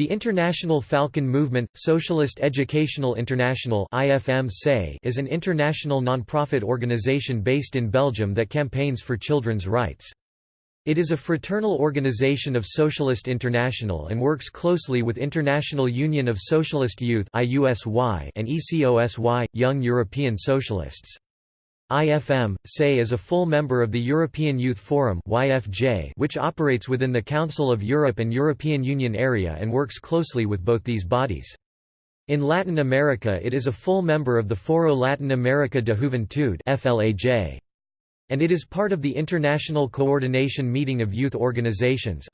The International Falcon Movement, Socialist Educational International is an international non-profit organization based in Belgium that campaigns for children's rights. It is a fraternal organization of Socialist International and works closely with International Union of Socialist Youth and ECOSY, Young European Socialists. IFM, SE is a full member of the European Youth Forum which operates within the Council of Europe and European Union area and works closely with both these bodies. In Latin America it is a full member of the Foro Latin America de Juventude and it is part of the International Coordination Meeting of Youth Organizations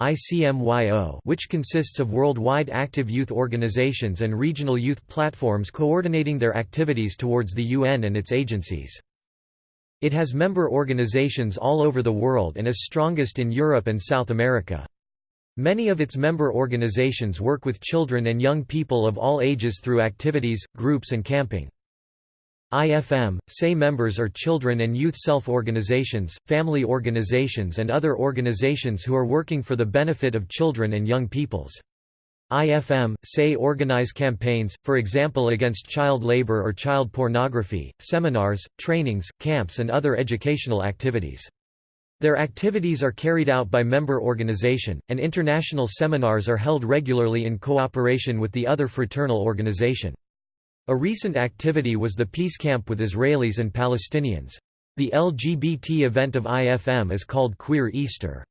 which consists of worldwide active youth organizations and regional youth platforms coordinating their activities towards the UN and its agencies. It has member organizations all over the world and is strongest in Europe and South America. Many of its member organizations work with children and young people of all ages through activities, groups and camping. IFM, SE members are children and youth self-organizations, family organizations and other organizations who are working for the benefit of children and young peoples. IFM, say organize campaigns, for example against child labor or child pornography, seminars, trainings, camps and other educational activities. Their activities are carried out by member organization, and international seminars are held regularly in cooperation with the other fraternal organization. A recent activity was the peace camp with Israelis and Palestinians. The LGBT event of IFM is called Queer Easter.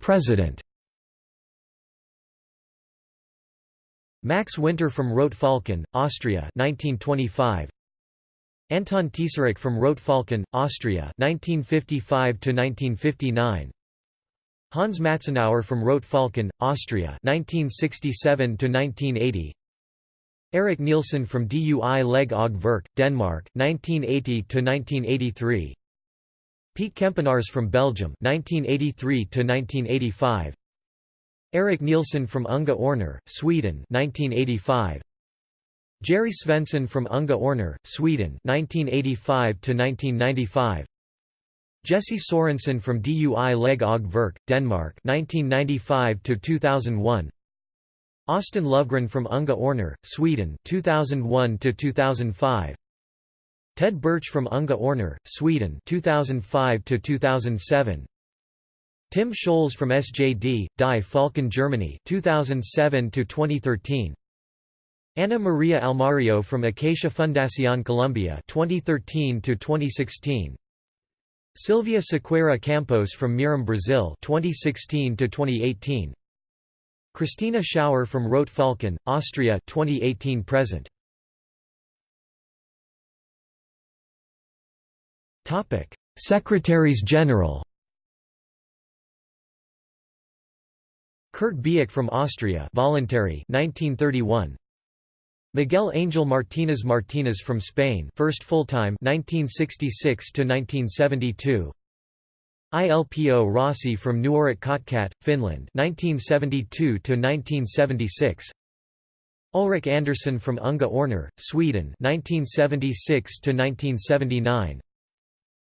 President Max Winter from Rot-Falken, Austria 1925. Anton Tesarik from Rot-Falken, Austria 1955 1959. Hans Matzenauer from Rot-Falken, Austria 1967 1980. Erik Nielsen from DUI Leg og Virke, Denmark 1980 1983. Piet Kempenaars from Belgium 1983 to 1985 Erik Nielsen from Unga Orner, Sweden 1985 Jerry Svensson from Unga Orner, Sweden 1985 to 1995 Jesse Sorensen from DUI Leg og Virke, Denmark 1995 to 2001 Austin Lovgren from Unga Orner, Sweden 2001 to 2005 Ted Birch from Unga Orner, Sweden 2005 to 2007 Tim Scholz from SJD, Die Falken Germany 2007 to 2013 Ana Maria Almario from Acacia Fundación Colombia 2013 to 2016 Silvia Sequeira Campos from Mirim Brazil 2016 to 2018 Christina Schauer from Rot-Falken, Austria 2018 present Secretaries-General Kurt Bieck from Austria voluntary 1931 Miguel Angel Martínez Martínez from Spain first full-time 1966 to 1972 Ilpo Rossi from Nuoret Kotkat, Finland 1972 to 1976 Ulrik Andersson from Unga Orner, Sweden 1976 to 1979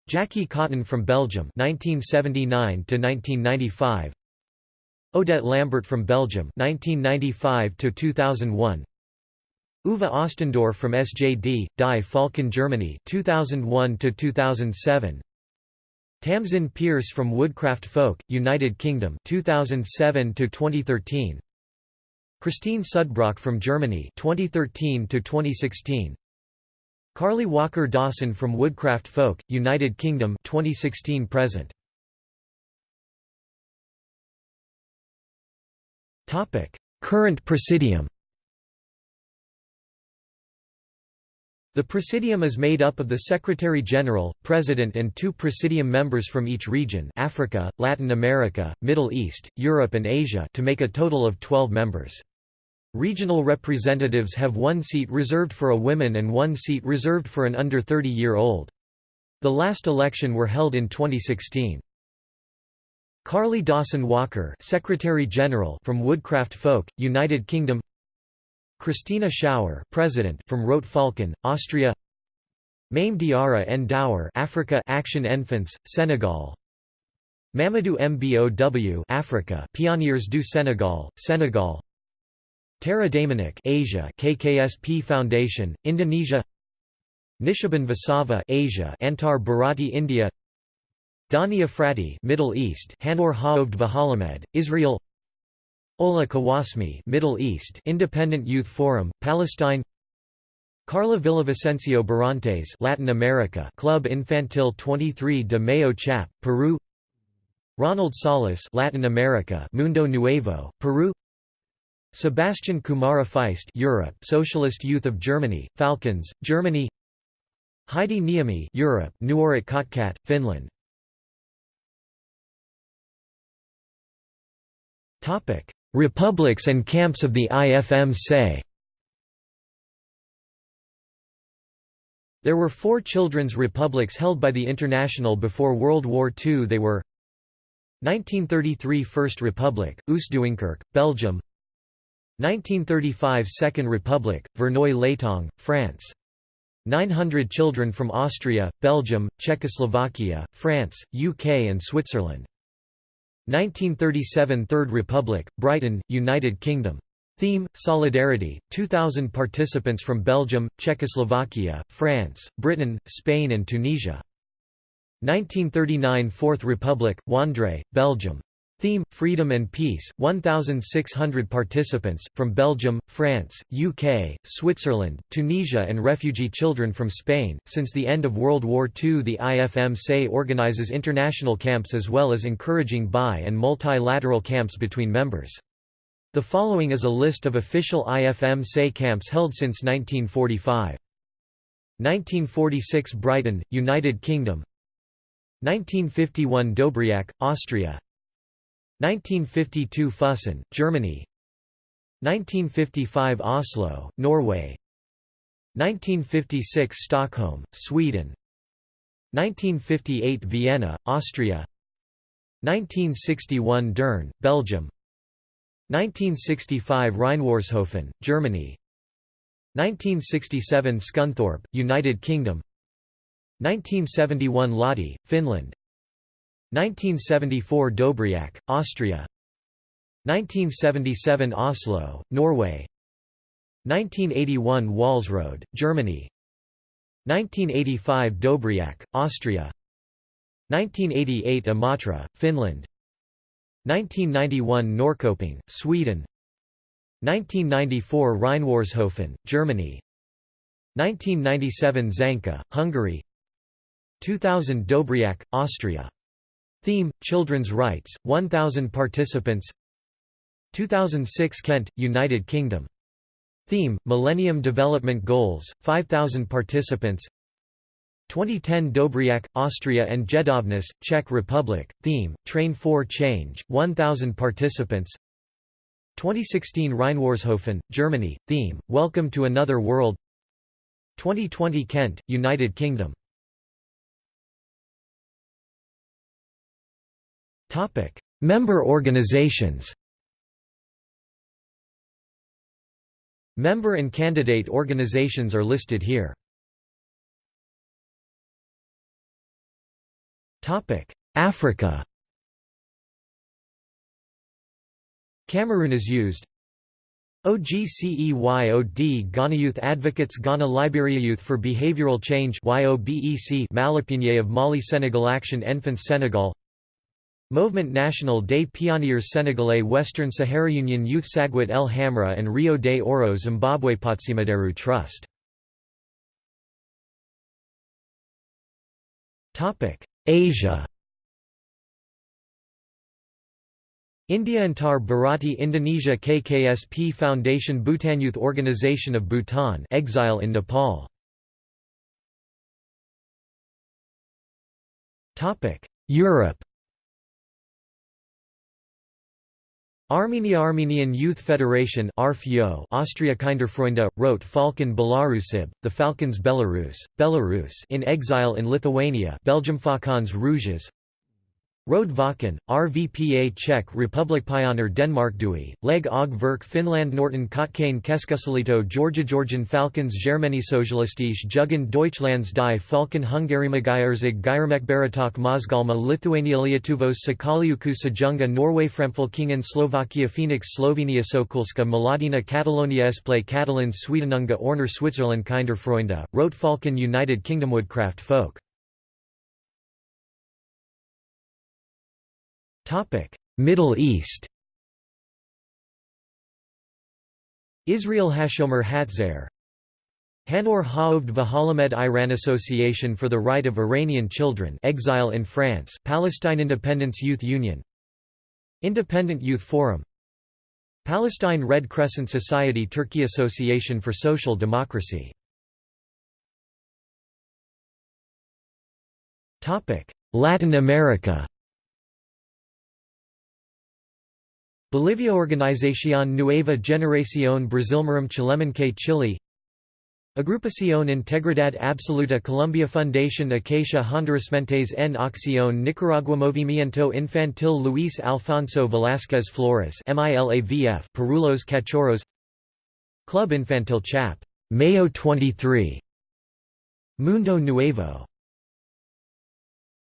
Jackie Cotton from Belgium 1979 to 1995 Odette Lambert from Belgium 1995 to 2001 Uwe Ostendorf from SJD Die Falken Germany 2001 to 2007 Tamsin Pierce from Woodcraft Folk United Kingdom 2007 to 2013 Christine Sudbrock from Germany 2013 to 2016 Carly Walker Dawson from Woodcraft Folk, United Kingdom 2016 present. Topic: Current Presidium. The Presidium is made up of the Secretary-General, President and two Presidium members from each region Africa, Latin America, Middle East, Europe and Asia to make a total of 12 members. Regional representatives have one seat reserved for a woman and one seat reserved for an under 30-year-old. The last election were held in 2016. Carly Dawson Walker Secretary General from Woodcraft Folk, United Kingdom Christina Schauer President from Rot-Falken, Austria Mame Diarra N. Africa Action Enfants, Senegal Mamadou Mbow Africa Pionniers du Sénégal, Senegal Tara Damanik Asia KKSP Foundation, Indonesia. Nishaban Vasava Asia Antar Bharati India. Dani Efrati Middle East Hanor Haovd Vahalamed, Israel. Ola Kawasmi Middle East Independent Youth Forum, Palestine. Carla Villavicencio Barantes Latin America Club Infantil 23 de Mayo Chap, Peru. Ronald Salas Latin America Mundo Nuevo, Peru Sebastian Kumara Feist Europe Socialist Youth of Germany, Falcons, Germany. Heidi Niemi Europe Nuoret Kotkat, Finland. Topic Republics and camps of the IFM say. There were four children's republics held by the International before World War II they were 1933 First Republic, Oostduinkerke, Belgium 1935 Second Republic, Verneuil-l'Étang, France 900 children from Austria, Belgium, Czechoslovakia, France, UK and Switzerland 1937 Third Republic, Brighton, United Kingdom. Theme, Solidarity, 2,000 participants from Belgium, Czechoslovakia, France, Britain, Spain and Tunisia. 1939 Fourth Republic, Wandre, Belgium. Theme, Freedom and Peace, 1,600 participants, from Belgium, France, UK, Switzerland, Tunisia and refugee children from Spain. Since the end of World War II the IFM-SE organizes international camps as well as encouraging bi- and multilateral camps between members. The following is a list of official IFM-SE camps held since 1945. 1946 Brighton, United Kingdom 1951 Döbriach, Austria 1952 Füssen, Germany. 1955 Oslo, Norway. 1956 Stockholm, Sweden. 1958 Vienna, Austria. 1961 Deurne, Belgium. 1965 Reinwarzhofen, Germany. 1967 Scunthorpe, United Kingdom. 1971 Lahti, Finland 1974 Döbriach, Austria. 1977 Oslo, Norway. 1981 Walsrode, Germany. 1985 Döbriach, Austria. 1988 Imatra, Finland. 1991 Norrköping, Sweden. 1994 Reinwarzhofen, Germany. 1997 Zanka, Hungary. 2000 Döbriach, Austria Theme, Children's Rights, 1,000 participants. 2006 Kent, United Kingdom. Theme, Millennium Development Goals, 5,000 participants. 2010 Döbriach, Austria and Jedovnice, Czech Republic, theme, Train for Change, 1,000 participants. 2016 Reinwarzhofen, Germany, theme, Welcome to Another World. 2020 Kent, United Kingdom Member organizations Member and candidate organizations are listed here. Africa Cameroon is used. OGCEYOD Ghana Youth Advocates Ghana Liberia Youth for Behavioral Change YOBEC Malipigné of Mali Senegal Action Enfants Senegal Mouvement National des Pionniers Sénégalais Western Sahara Union Youth Saguia El Hamra and Rio de Oro Zimbabwe Patsimaderu Trust. Asia. India Antar Bharati Indonesia KKSP Foundation Bhutan Youth Organization of Bhutan exile in Nepal. Europe Armenia Armenian Youth Federation Austria Kinderfreunde, wrote Falcon Belarusib, the Falcons Belarus, Belarus in exile in Lithuania Belgium Faucons Rouges Road Vaken, RVPA Czech Republic Pioneer Denmark Dui, Leg og Verk Finland Nuorten Kotkain Keskusliitto Georgia Georgian Falcons Germany Sozialistische Jugend Deutschlands die Falken Hungarimagierzig Gyermekbarátok Mozgalma Lithuania Lietuvos Sakaliuku Sajunga Norway Framfylkingen Slovakia Phoenix Slovenia Sokulska Maladina Catalonia Esplay Catalan Swedenunga Orner Switzerland Kinder Freunde, Rot Falken United Kingdom Woodcraft Folk Middle East. Israel Hashomer Hatzair. Hanor Ha'ovd V'Halamed Iran Association for the Right of Iranian Children Exile in France Palestine Independence Youth Union. Independent Youth Forum. Palestine Red Crescent Society Turkey Association for Social Democracy. Latin America Bolivia Organización Nueva Generación Brasilmarum Chilemanque Chile. Agrupación Integridad Absoluta Colombia Fundación Acacia Hondurasmentes en Acción Nicaragua Movimiento Infantil Luis Alfonso Velázquez Flores MILAVF Perulos Cachorros. Club Infantil Chap. Mayo 23 Mundo Nuevo